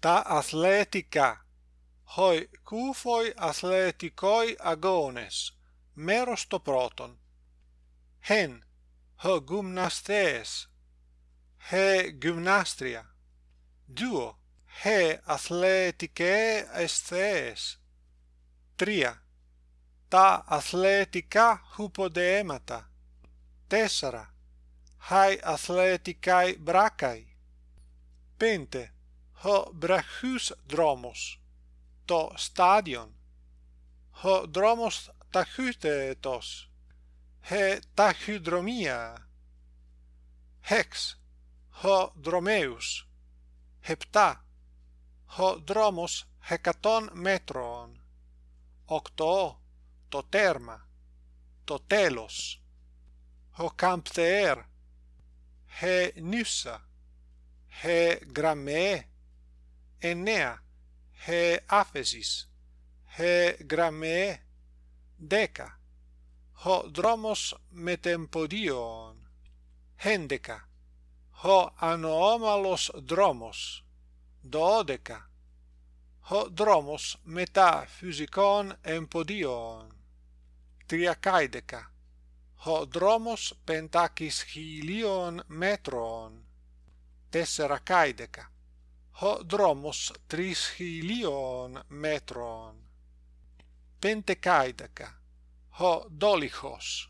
τα αθλητικά. Χοι κούφοι αθλητικοί αγώνες. Μέρος το πρώτον. Χεν, χε γυμναστές. Χε γυμνάστρια. Δύο, χε αθλητικέ αισθές. Τρία, τα αθλητικά χουποδέματα. Τέσσερα, χαι αθλητικάι μπράκαι. Πέντε, ho brachus dromos to stadion. Ho dromos tachytetos he tachydromia hex. Ho dromeus hepta. Ho dromos hekaton metron octo. To terma to telos ho campter he nyssa he gramme ennea he aphesis he gramme deca ho dromos metempodion hendeca ho anomalos dromos dodeca ho dromos meta physikon empodion triakaideca ho dromos pentakis hilion metron tesserakaideca ho dromos tris hilion metron. Pentecaidaca, ho dolichos,